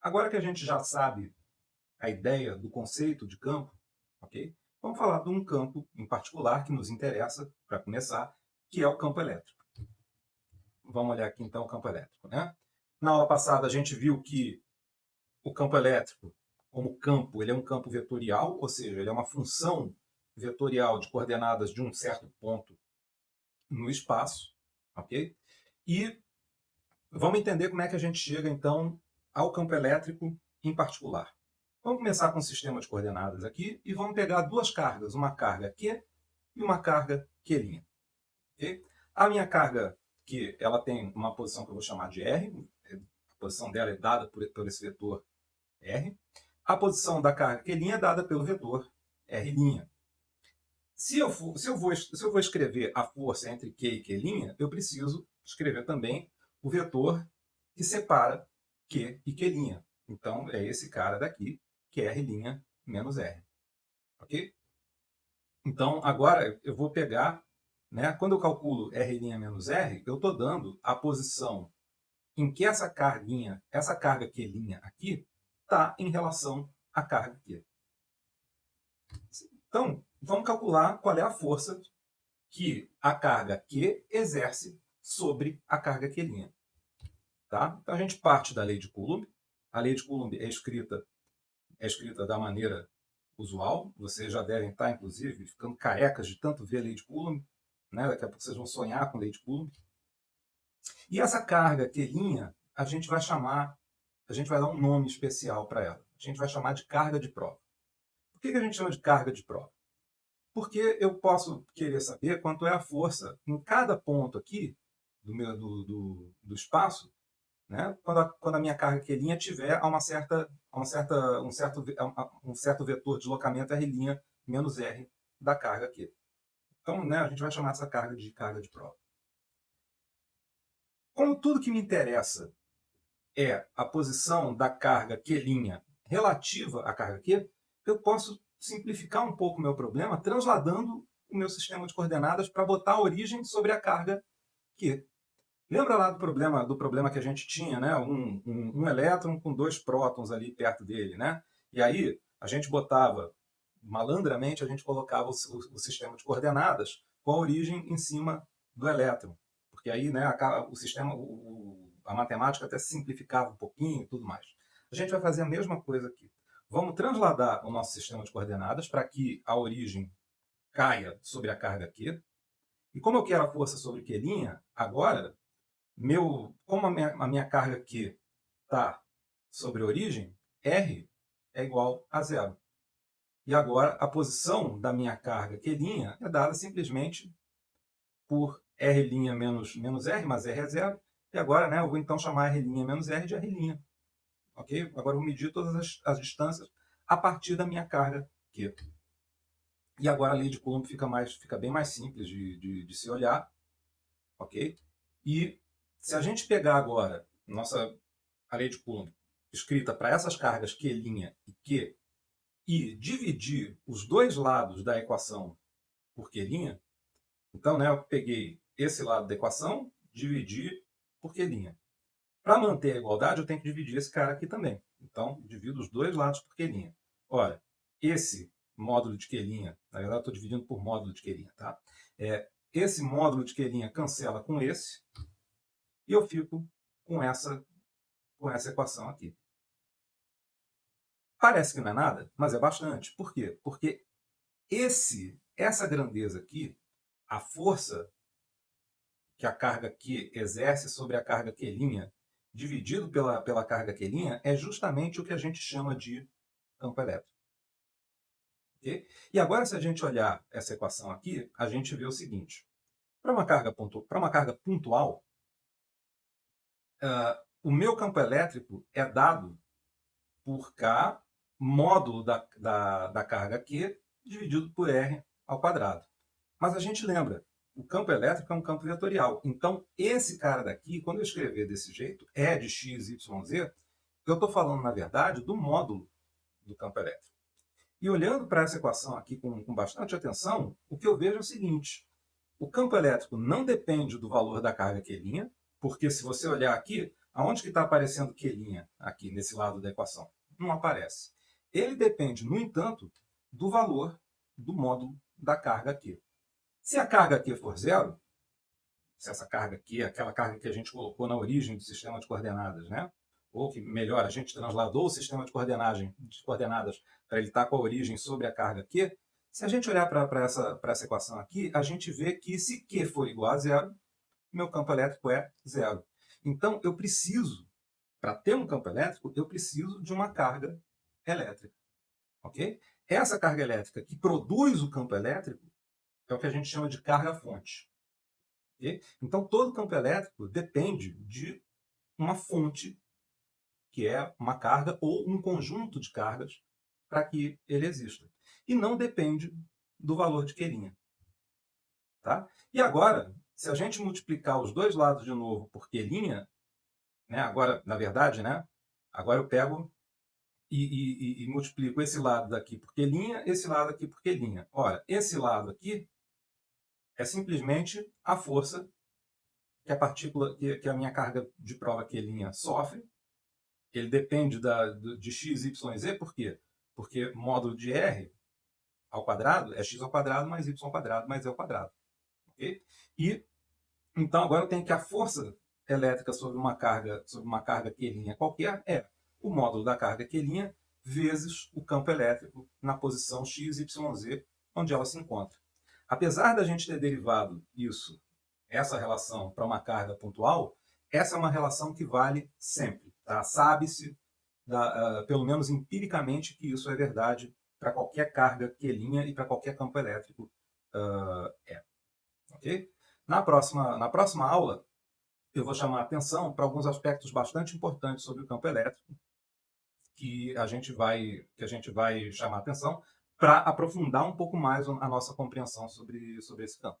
Agora que a gente já sabe a ideia do conceito de campo, ok? Vamos falar de um campo em particular que nos interessa, para começar, que é o campo elétrico. Vamos olhar aqui então o campo elétrico. Né? Na aula passada a gente viu que o campo elétrico, como campo, ele é um campo vetorial, ou seja, ele é uma função vetorial de coordenadas de um certo ponto no espaço. ok? E vamos entender como é que a gente chega então ao campo elétrico em particular. Vamos começar com o sistema de coordenadas aqui e vamos pegar duas cargas, uma carga Q e uma carga Q'. Okay? A minha carga Q ela tem uma posição que eu vou chamar de R, a posição dela é dada por, por esse vetor R. A posição da carga Q' é dada pelo vetor R'. Se eu, for, se, eu vou, se eu vou escrever a força entre Q e Q', eu preciso escrever também o vetor que separa Q e Q'. Então, é esse cara daqui, que é R' menos R. Ok? Então, agora eu vou pegar, né, quando eu calculo R' menos R, eu estou dando a posição em que essa carguinha, essa carga Q' aqui, está em relação à carga Q. Então, vamos calcular qual é a força que a carga Q exerce sobre a carga Q'. Tá? Então a gente parte da lei de Coulomb. A lei de Coulomb é escrita, é escrita da maneira usual. Vocês já devem estar, inclusive, ficando carecas de tanto ver a lei de Coulomb. Né? Daqui a pouco vocês vão sonhar com a lei de Coulomb. E essa carga Q', a gente vai chamar, a gente vai dar um nome especial para ela. A gente vai chamar de carga de prova. Por que a gente chama de carga de prova? Porque eu posso querer saber quanto é a força em cada ponto aqui do, meu, do, do, do espaço né? quando, a, quando a minha carga Q' tiver a uma certa, a uma certa, um, certo, um certo vetor de deslocamento R' menos R da carga Q. Então, né, a gente vai chamar essa carga de carga de prova. Como tudo que me interessa é a posição da carga Q' relativa à carga Q, eu posso simplificar um pouco o meu problema transladando o meu sistema de coordenadas para botar a origem sobre a carga Q. Lembra lá do problema, do problema que a gente tinha, né? Um, um, um, elétron com dois prótons ali perto dele, né? E aí a gente botava, malandramente, a gente colocava o, o, o sistema de coordenadas com a origem em cima do elétron. Porque aí né, a, o sistema, o, a matemática até simplificava um pouquinho e tudo mais. A gente vai fazer a mesma coisa aqui. Vamos transladar o nosso sistema de coordenadas para que a origem caia sobre a carga Q. E como eu quero a força sobre Q', agora meu, como a minha, a minha carga aqui está sobre a origem, R é igual a zero. E agora a posição da minha carga Q' é dada simplesmente por R' menos, menos R, mas R é zero. E agora né, eu vou então chamar R' menos R de R'. Ok? Agora eu vou medir todas as, as distâncias a partir da minha carga Q. E agora a lei de Coulomb fica, mais, fica bem mais simples de, de, de se olhar. Ok? E se a gente pegar agora nossa a lei de Coulomb escrita para essas cargas Q' e Q e dividir os dois lados da equação por Q', então né, eu peguei esse lado da equação, dividi por Q'. Para manter a igualdade, eu tenho que dividir esse cara aqui também. Então, divido os dois lados por Q'. Ora, esse módulo de Q', na verdade estou dividindo por módulo de Q', tá? É, esse módulo de Q' cancela com esse, e eu fico com essa, com essa equação aqui. Parece que não é nada, mas é bastante. Por quê? Porque esse, essa grandeza aqui, a força que a carga Q exerce sobre a carga Q', dividido pela, pela carga Q', é justamente o que a gente chama de campo elétrico. Okay? E agora, se a gente olhar essa equação aqui, a gente vê o seguinte. Para uma, carga uma carga pontual, uh, o meu campo elétrico é dado por K, módulo da, da, da carga Q, dividido por R ao quadrado. Mas a gente lembra, o campo elétrico é um campo vetorial. Então, esse cara daqui, quando eu escrever desse jeito, E de x, y, z, eu estou falando, na verdade, do módulo do campo elétrico. E olhando para essa equação aqui com, com bastante atenção, o que eu vejo é o seguinte, o campo elétrico não depende do valor da carga Q', porque se você olhar aqui, Aonde que está aparecendo Q' aqui, nesse lado da equação? Não aparece. Ele depende, no entanto, do valor do módulo da carga Q. Se a carga Q for zero, se essa carga aqui, aquela carga que a gente colocou na origem do sistema de coordenadas, né? ou que, melhor, a gente transladou o sistema de, coordenagem, de coordenadas para ele estar com a origem sobre a carga Q, se a gente olhar para essa, essa equação aqui, a gente vê que se Q for igual a zero, meu campo elétrico é zero. Então, eu preciso, para ter um campo elétrico, eu preciso de uma carga elétrica. Ok? Essa carga elétrica que produz o campo elétrico é o que a gente chama de carga-fonte. Okay? Então, todo campo elétrico depende de uma fonte, que é uma carga ou um conjunto de cargas, para que ele exista. E não depende do valor de Quelinha. Tá? E agora, se a gente multiplicar os dois lados de novo por Quelinha, né, agora, na verdade, né, agora eu pego e, e, e, multiplico esse lado daqui por Quelinha, esse lado aqui por Quelinha. Ora, esse lado aqui é simplesmente a força que a partícula, que, que a minha carga de prova Quelinha sofre. Ele depende da, de x, y, z, por quê? Porque módulo de R ao quadrado é x ao quadrado mais y ao quadrado mais e ao quadrado. Okay? E, então, agora eu tenho que a força elétrica sobre uma carga, sobre uma carga Q' qualquer é o módulo da carga Q' vezes o campo elétrico na posição x, y, z, onde ela se encontra. Apesar da gente ter derivado isso, essa relação, para uma carga pontual, essa é uma relação que vale sempre. Tá? Sabe-se, uh, pelo menos empiricamente, que isso é verdade para qualquer carga Q' e para qualquer campo elétrico uh, é. Okay? Na, próxima, na próxima aula, eu vou chamar a atenção para alguns aspectos bastante importantes sobre o campo elétrico, que a gente vai, que a gente vai chamar a atenção para aprofundar um pouco mais a nossa compreensão sobre, sobre esse campo.